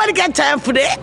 Nobody got time for that.